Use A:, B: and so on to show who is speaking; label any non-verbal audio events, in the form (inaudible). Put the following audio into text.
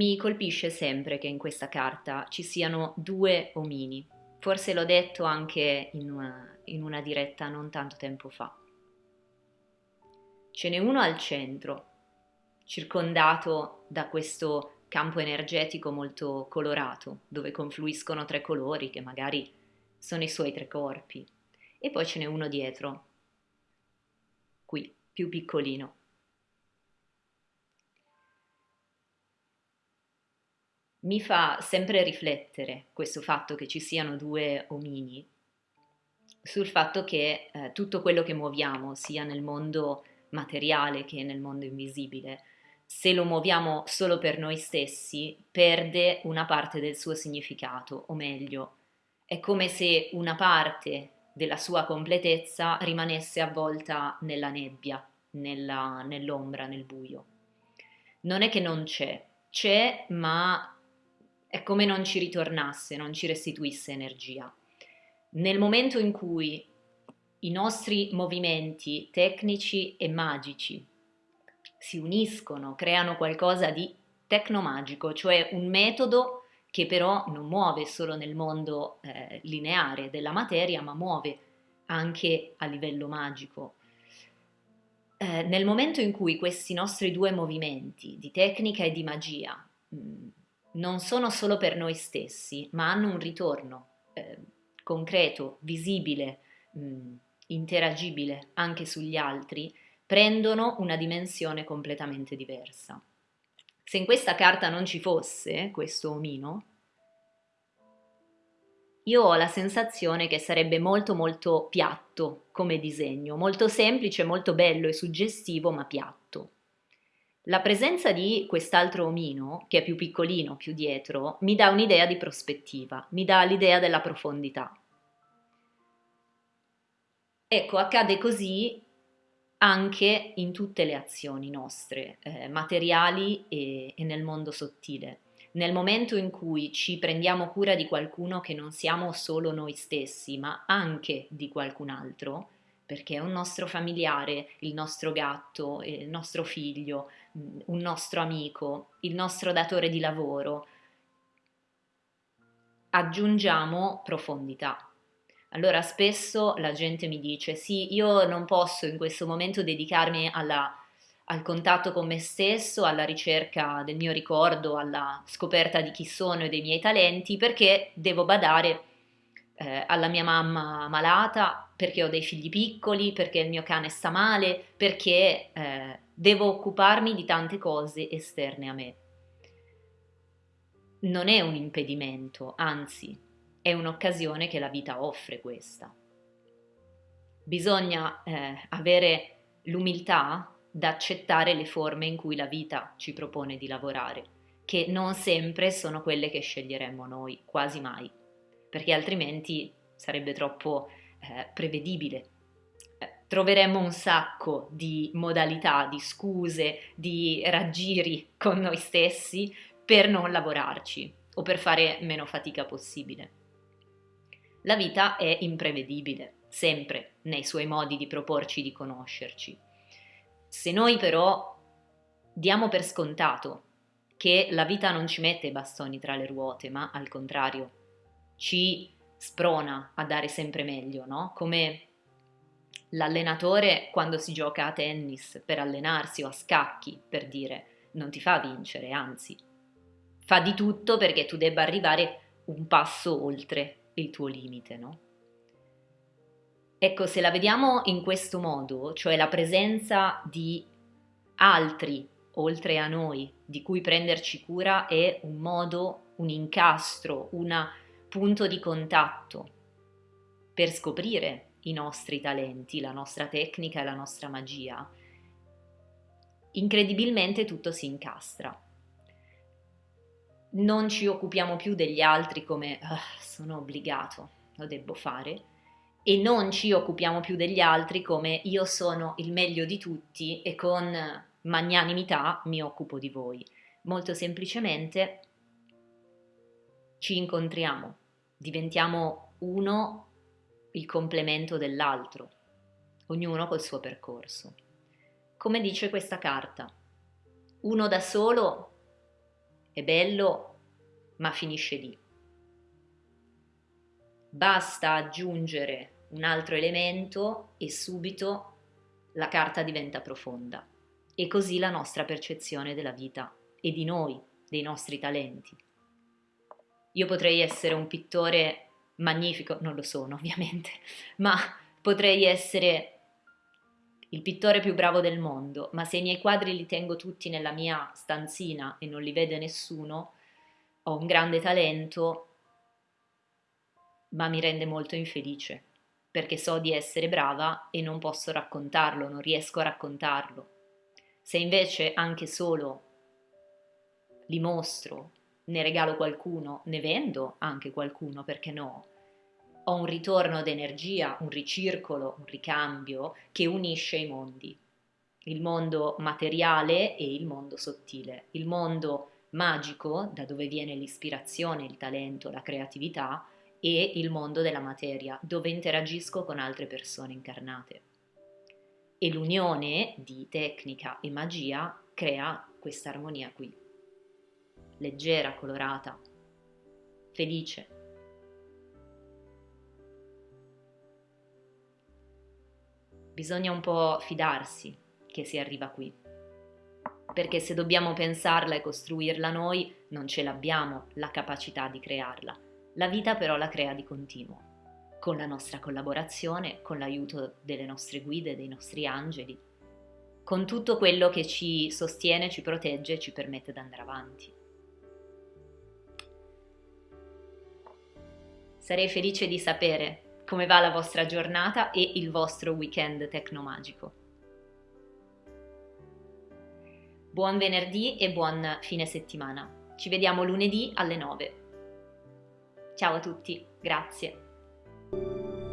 A: Mi colpisce sempre che in questa carta ci siano due omini. Forse l'ho detto anche in una, in una diretta non tanto tempo fa. Ce n'è uno al centro, circondato da questo campo energetico molto colorato, dove confluiscono tre colori che magari sono i suoi tre corpi. E poi ce n'è uno dietro, qui, più piccolino, Mi fa sempre riflettere questo fatto che ci siano due omini sul fatto che eh, tutto quello che muoviamo, sia nel mondo materiale che nel mondo invisibile, se lo muoviamo solo per noi stessi, perde una parte del suo significato, o meglio, è come se una parte della sua completezza rimanesse avvolta nella nebbia, nell'ombra, nel buio. Non è che non c'è, c'è, ma è come non ci ritornasse, non ci restituisse energia. Nel momento in cui i nostri movimenti tecnici e magici si uniscono, creano qualcosa di tecnomagico, cioè un metodo che però non muove solo nel mondo eh, lineare della materia, ma muove anche a livello magico. Eh, nel momento in cui questi nostri due movimenti di tecnica e di magia mh, mm, non sono solo per noi stessi, ma hanno un ritorno eh, concreto, visibile, mh, interagibile anche sugli altri, prendono una dimensione completamente diversa. Se in questa carta non ci fosse questo omino, io ho la sensazione che sarebbe molto molto piatto come disegno, molto semplice, molto bello e suggestivo, ma piatto. La presenza di quest'altro omino, che è più piccolino, più dietro, mi dà un'idea di prospettiva, mi dà l'idea della profondità. Ecco, accade così anche in tutte le azioni nostre, eh, materiali e, e nel mondo sottile. Nel momento in cui ci prendiamo cura di qualcuno che non siamo solo noi stessi, ma anche di qualcun altro, perché è un nostro familiare, il nostro gatto, il nostro figlio, un nostro amico, il nostro datore di lavoro, aggiungiamo profondità. Allora spesso la gente mi dice sì, io non posso in questo momento dedicarmi alla, al contatto con me stesso, alla ricerca del mio ricordo, alla scoperta di chi sono e dei miei talenti, perché devo badare eh, alla mia mamma malata, perché ho dei figli piccoli, perché il mio cane sta male, perché eh, devo occuparmi di tante cose esterne a me. Non è un impedimento, anzi, è un'occasione che la vita offre questa. Bisogna eh, avere l'umiltà da accettare le forme in cui la vita ci propone di lavorare, che non sempre sono quelle che sceglieremmo noi, quasi mai, perché altrimenti sarebbe troppo eh, prevedibile troveremmo un sacco di modalità, di scuse, di raggiri con noi stessi per non lavorarci o per fare meno fatica possibile. La vita è imprevedibile, sempre nei suoi modi di proporci di conoscerci. Se noi però diamo per scontato che la vita non ci mette i bastoni tra le ruote, ma al contrario ci sprona a dare sempre meglio, no? Come L'allenatore quando si gioca a tennis per allenarsi o a scacchi, per dire, non ti fa vincere, anzi, fa di tutto perché tu debba arrivare un passo oltre il tuo limite, no? Ecco, se la vediamo in questo modo, cioè la presenza di altri oltre a noi di cui prenderci cura è un modo, un incastro, un punto di contatto per scoprire i nostri talenti, la nostra tecnica e la nostra magia, incredibilmente tutto si incastra. Non ci occupiamo più degli altri come oh, sono obbligato, lo devo fare, e non ci occupiamo più degli altri come io sono il meglio di tutti e con magnanimità mi occupo di voi. Molto semplicemente ci incontriamo, diventiamo uno il complemento dell'altro, ognuno col suo percorso. Come dice questa carta, uno da solo è bello, ma finisce lì. Basta aggiungere un altro elemento e subito la carta diventa profonda. E così la nostra percezione della vita e di noi, dei nostri talenti. Io potrei essere un pittore magnifico, non lo sono (laughs) ovviamente, ma potrei essere il pittore più bravo del mondo, ma se i miei quadri li tengo tutti nella mia stanzina e non li vede nessuno, ho un grande talento, ma mi rende molto infelice, perché so di essere brava e non posso raccontarlo, non riesco a raccontarlo. Se invece anche solo li mostro, ne regalo qualcuno, ne vendo anche qualcuno, perché no? Ho un ritorno d'energia, un ricircolo, un ricambio che unisce i mondi, il mondo materiale e il mondo sottile, il mondo magico, da dove viene l'ispirazione, il talento, la creatività, e il mondo della materia, dove interagisco con altre persone incarnate. E l'unione di tecnica e magia crea questa armonia qui, leggera, colorata, felice. Bisogna un po' fidarsi che si arriva qui, perché se dobbiamo pensarla e costruirla noi, non ce l'abbiamo la capacità di crearla la vita però la crea di continuo, con la nostra collaborazione, con l'aiuto delle nostre guide, dei nostri angeli, con tutto quello che ci sostiene, ci protegge e ci permette di andare avanti. Sarei felice di sapere come va la vostra giornata e il vostro weekend tecnomagico. Buon venerdì e buon fine settimana. Ci vediamo lunedì alle 9. Ciao a tutti, grazie.